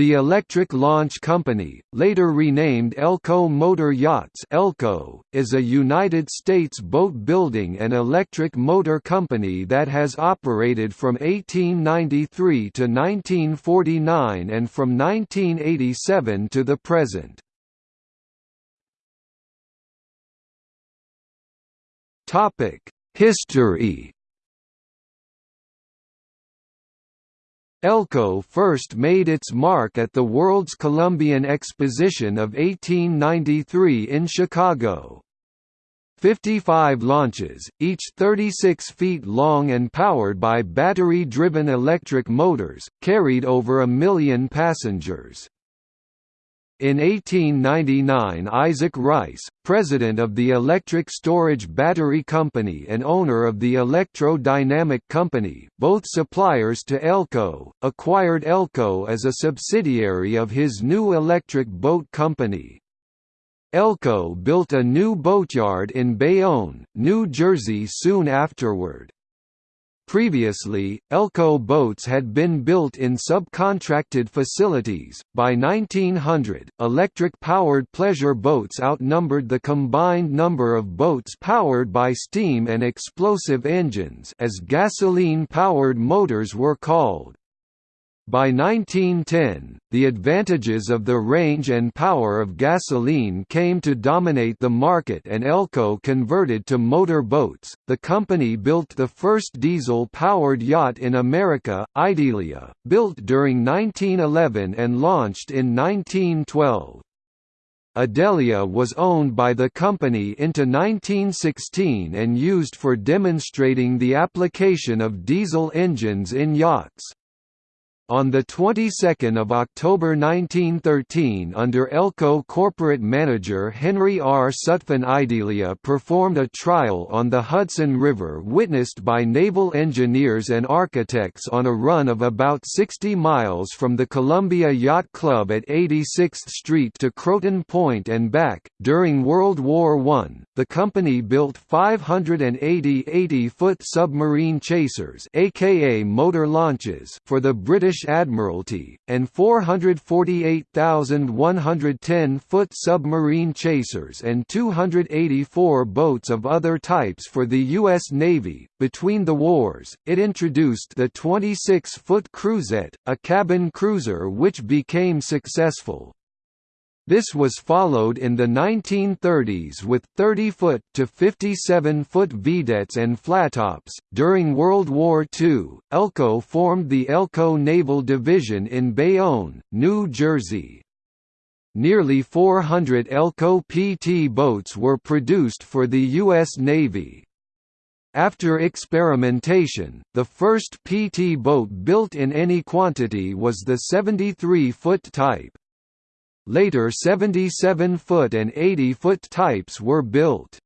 The Electric Launch Company, later renamed Elco Motor Yachts Elco, is a United States boat-building and electric motor company that has operated from 1893 to 1949 and from 1987 to the present. History Elco first made its mark at the World's Columbian Exposition of 1893 in Chicago. 55 launches, each 36 feet long and powered by battery-driven electric motors, carried over a million passengers. In 1899 Isaac Rice, president of the Electric Storage Battery Company and owner of the Electro Dynamic Company both suppliers to Elco, acquired Elco as a subsidiary of his new electric boat company. Elco built a new boatyard in Bayonne, New Jersey soon afterward. Previously, Elco boats had been built in subcontracted facilities. By 1900, electric powered pleasure boats outnumbered the combined number of boats powered by steam and explosive engines, as gasoline powered motors were called. By 1910, the advantages of the range and power of gasoline came to dominate the market and Elco converted to motor boats. The company built the first diesel powered yacht in America, Idalia, built during 1911 and launched in 1912. Idalia was owned by the company into 1916 and used for demonstrating the application of diesel engines in yachts. On the 22nd of October 1913 under Elco corporate manager Henry R. Sutphen Idalia performed a trial on the Hudson River witnessed by naval engineers and architects on a run of about 60 miles from the Columbia Yacht Club at 86th Street to Croton Point and back. During World War I, the company built 580 80-foot submarine chasers aka motor launches for the British British Admiralty, and 448,110-foot submarine chasers and 284 boats of other types for the U.S. Navy. Between the wars, it introduced the 26-foot cruisette, a cabin cruiser which became successful. This was followed in the 1930s with 30-foot to 57-foot vedettes and flattops. During World War II, Elco formed the Elco Naval Division in Bayonne, New Jersey. Nearly 400 Elco PT boats were produced for the U.S. Navy. After experimentation, the first PT boat built in any quantity was the 73-foot type. Later 77-foot and 80-foot types were built.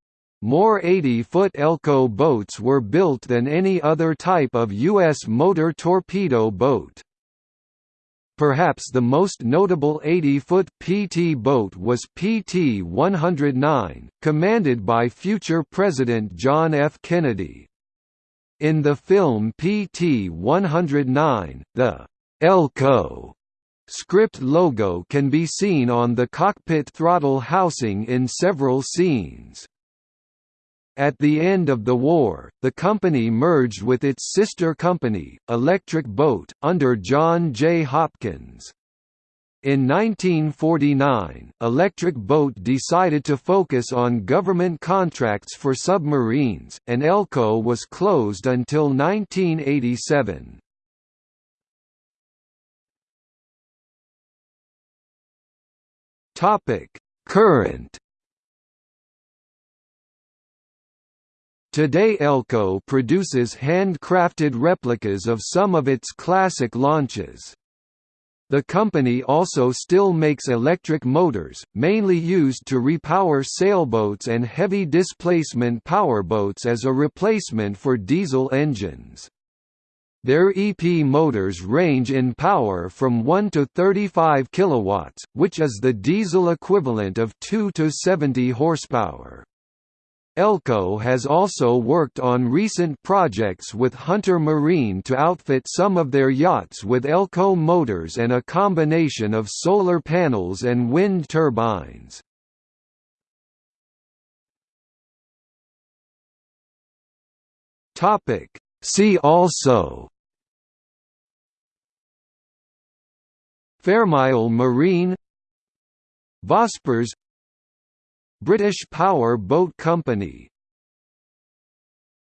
More 80-foot Elco boats were built than any other type of U.S. motor torpedo boat. Perhaps the most notable 80-foot PT boat was PT-109, commanded by future President John F. Kennedy. In the film PT-109, the Elco Script logo can be seen on the cockpit throttle housing in several scenes. At the end of the war, the company merged with its sister company, Electric Boat, under John J. Hopkins. In 1949, Electric Boat decided to focus on government contracts for submarines, and Elco was closed until 1987. Topic: Current Today Elco produces handcrafted replicas of some of its classic launches. The company also still makes electric motors, mainly used to repower sailboats and heavy displacement powerboats as a replacement for diesel engines. Their EP motors range in power from 1 to 35 kilowatts, which is the diesel equivalent of 2 to 70 horsepower. Elco has also worked on recent projects with Hunter Marine to outfit some of their yachts with Elco motors and a combination of solar panels and wind turbines. See also Fairmile Marine Vospers British Power Boat Company